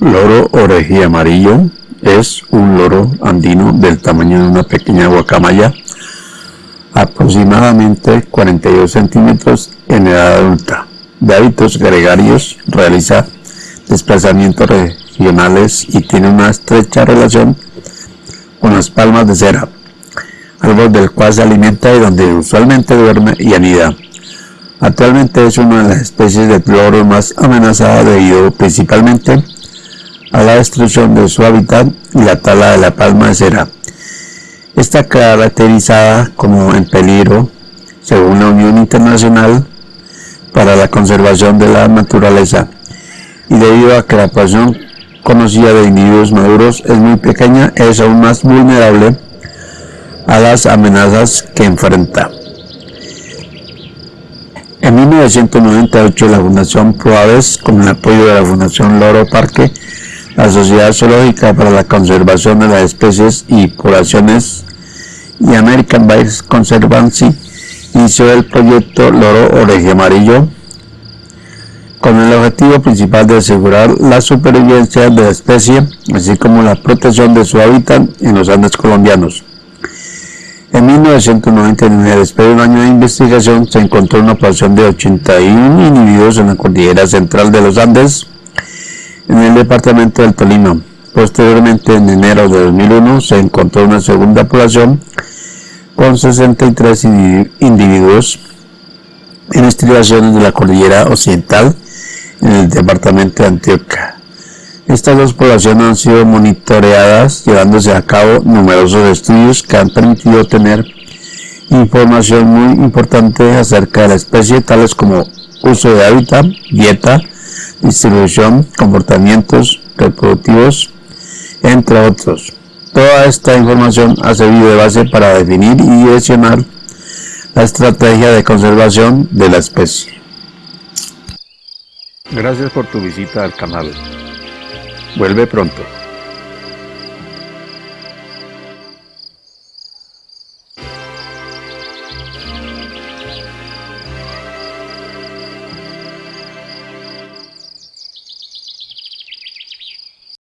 Loro orejía amarillo es un loro andino del tamaño de una pequeña guacamaya, aproximadamente 42 centímetros en edad adulta. De hábitos gregarios, realiza desplazamientos regionales y tiene una estrecha relación con las palmas de cera, árbol del cual se alimenta y donde usualmente duerme y anida. Actualmente es una de las especies de loro más amenazada debido principalmente a la destrucción de su hábitat y la tala de la palma de cera. Está caracterizada como en peligro, según la Unión Internacional para la Conservación de la Naturaleza, y debido a que la población conocida de individuos maduros es muy pequeña, es aún más vulnerable a las amenazas que enfrenta. En 1998 la Fundación Proaves, con el apoyo de la Fundación Loro Parque, la Sociedad Zoológica para la Conservación de las Especies y Poblaciones y American Birds Conservancy inició el proyecto Loro Oreje Amarillo con el objetivo principal de asegurar la supervivencia de la especie, así como la protección de su hábitat en los Andes colombianos. En 1999, después de un año de investigación, se encontró una población de 81 individuos en la cordillera central de los Andes, en el departamento del Tolima. Posteriormente, en enero de 2001, se encontró una segunda población con 63 individuos en estribaciones de la cordillera occidental en el departamento de Antioquia. Estas dos poblaciones han sido monitoreadas llevándose a cabo numerosos estudios que han permitido tener información muy importante acerca de la especie, tales como uso de hábitat, dieta, distribución, comportamientos reproductivos, entre otros. Toda esta información ha servido de base para definir y direccionar la estrategia de conservación de la especie. Gracias por tu visita al canal. Vuelve pronto.